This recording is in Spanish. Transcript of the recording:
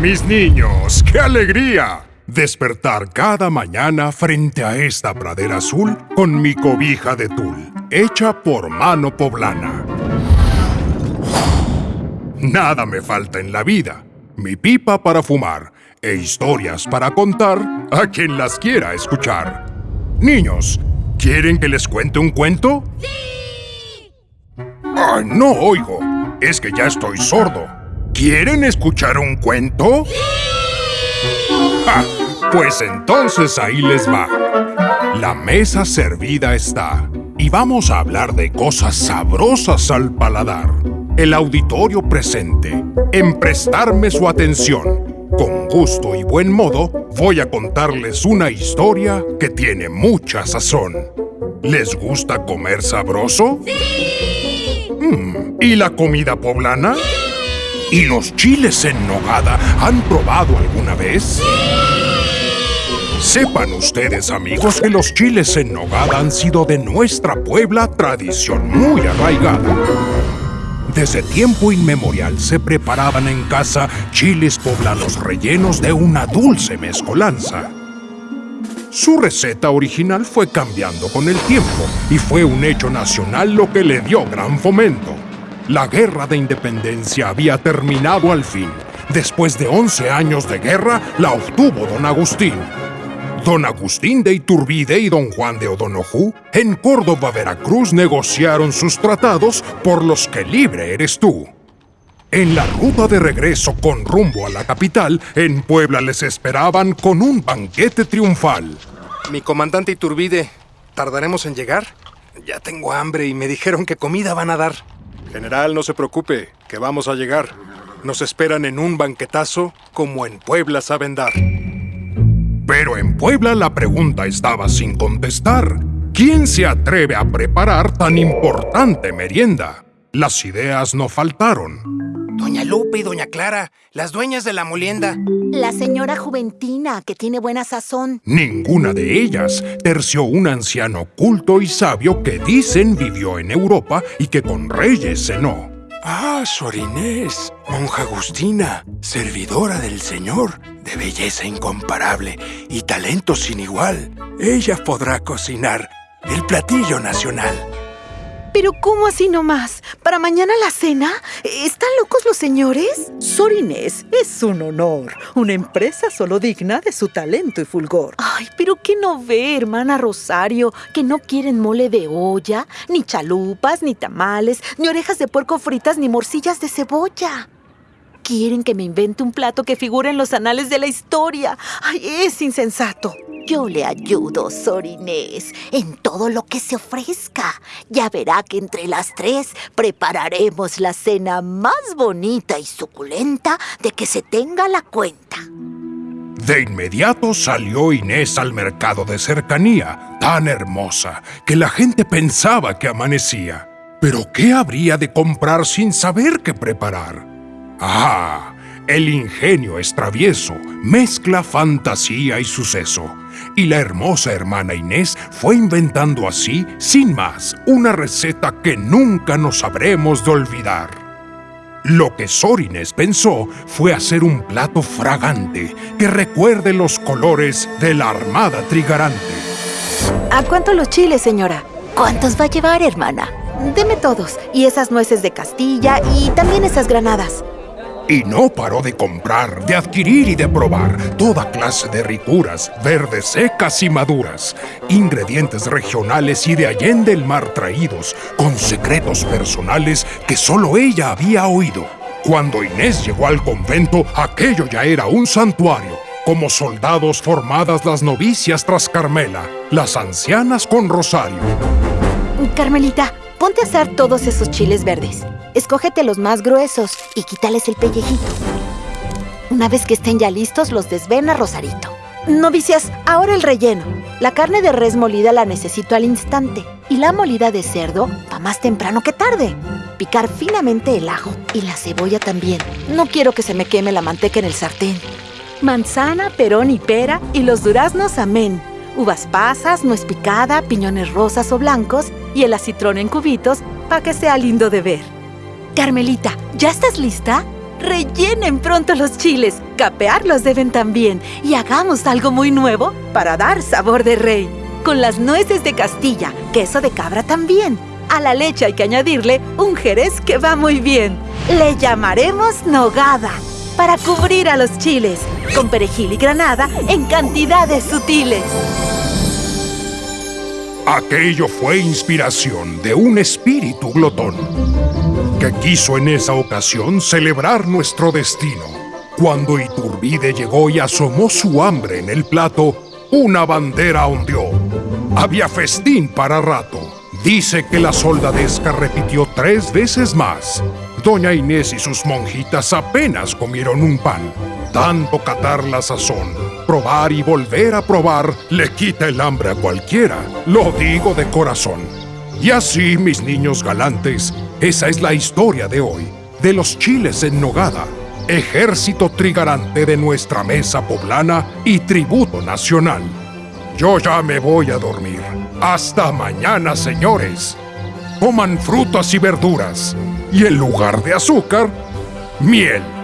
mis niños! ¡Qué alegría! Despertar cada mañana frente a esta pradera azul con mi cobija de tul, hecha por mano poblana. Nada me falta en la vida. Mi pipa para fumar e historias para contar a quien las quiera escuchar. Niños, ¿quieren que les cuente un cuento? ¡Sí! ¡Ay, no oigo! Es que ya estoy sordo. ¿Quieren escuchar un cuento? ¡Sí! Pues entonces ahí les va. La mesa servida está. Y vamos a hablar de cosas sabrosas al paladar. El auditorio presente, en prestarme su atención. Con gusto y buen modo, voy a contarles una historia que tiene mucha sazón. ¿Les gusta comer sabroso? ¡Sí! Mm, ¿Y la comida poblana? ¿Y los chiles en nogada han probado alguna vez? Sepan ustedes, amigos, que los chiles en nogada han sido de nuestra Puebla tradición muy arraigada. Desde tiempo inmemorial se preparaban en casa chiles poblanos rellenos de una dulce mezcolanza. Su receta original fue cambiando con el tiempo y fue un hecho nacional lo que le dio gran fomento. La guerra de independencia había terminado al fin. Después de 11 años de guerra, la obtuvo don Agustín, Don Agustín de Iturbide y don Juan de O'Donoghue en Córdoba, Veracruz negociaron sus tratados por los que libre eres tú. En la ruta de regreso con rumbo a la capital, en Puebla les esperaban con un banquete triunfal. Mi comandante Iturbide, ¿tardaremos en llegar? Ya tengo hambre y me dijeron que comida van a dar. General, no se preocupe, que vamos a llegar. Nos esperan en un banquetazo como en Puebla saben dar. Pero en Puebla la pregunta estaba sin contestar. ¿Quién se atreve a preparar tan importante merienda? Las ideas no faltaron. Doña Lupe y Doña Clara, las dueñas de la molienda. La señora Juventina, que tiene buena sazón. Ninguna de ellas terció un anciano culto y sabio que dicen vivió en Europa y que con reyes cenó. Ah, Sor Inés, monja agustina, servidora del Señor, de belleza incomparable y talento sin igual. Ella podrá cocinar el platillo nacional. ¿Pero cómo así nomás? ¿Para mañana la cena? ¿Están locos los señores? Sor Inés es un honor. Una empresa solo digna de su talento y fulgor. Ay, pero ¿qué no ve, hermana Rosario? Que no quieren mole de olla, ni chalupas, ni tamales, ni orejas de puerco fritas, ni morcillas de cebolla. Quieren que me invente un plato que figure en los anales de la historia. ¡Ay, es insensato! Yo le ayudo, Sor Inés, en todo lo que se ofrezca. Ya verá que entre las tres prepararemos la cena más bonita y suculenta de que se tenga la cuenta. De inmediato salió Inés al mercado de cercanía, tan hermosa que la gente pensaba que amanecía. Pero ¿qué habría de comprar sin saber qué preparar? Ah, el ingenio es travieso, mezcla fantasía y suceso. Y la hermosa hermana Inés fue inventando así, sin más, una receta que nunca nos habremos de olvidar. Lo que Sor Inés pensó fue hacer un plato fragante que recuerde los colores de la armada trigarante. ¿A cuánto los chiles, señora? ¿Cuántos va a llevar, hermana? Deme todos, y esas nueces de Castilla, y también esas granadas. Y no paró de comprar, de adquirir y de probar toda clase de rituras, verdes, secas y maduras, ingredientes regionales y de allende el mar traídos, con secretos personales que solo ella había oído. Cuando Inés llegó al convento, aquello ya era un santuario. Como soldados formadas las novicias tras Carmela, las ancianas con rosario. Carmelita, ponte a hacer todos esos chiles verdes. Escógete los más gruesos y quítales el pellejito. Una vez que estén ya listos, los desvena Rosarito. Novicias, ahora el relleno. La carne de res molida la necesito al instante. Y la molida de cerdo, va más temprano que tarde. Picar finamente el ajo y la cebolla también. No quiero que se me queme la manteca en el sartén. Manzana, perón y pera y los duraznos, amén. Uvas pasas, nuez picada, piñones rosas o blancos y el acitrón en cubitos para que sea lindo de ver. Carmelita, ¿ya estás lista? Rellenen pronto los chiles. Capearlos deben también. Y hagamos algo muy nuevo para dar sabor de rey. Con las nueces de Castilla, queso de cabra también. A la leche hay que añadirle un jerez que va muy bien. Le llamaremos nogada para cubrir a los chiles, con perejil y granada en cantidades sutiles. Aquello fue inspiración de un espíritu glotón, que quiso en esa ocasión celebrar nuestro destino. Cuando Iturbide llegó y asomó su hambre en el plato, una bandera ondeó. Había festín para rato. Dice que la soldadesca repitió tres veces más. Doña Inés y sus monjitas apenas comieron un pan. Tanto catar la sazón, probar y volver a probar, le quita el hambre a cualquiera. Lo digo de corazón. Y así, mis niños galantes, esa es la historia de hoy, de los chiles en nogada, ejército trigarante de nuestra mesa poblana y tributo nacional. Yo ya me voy a dormir. Hasta mañana, señores. Coman frutas y verduras. Y en lugar de azúcar, miel.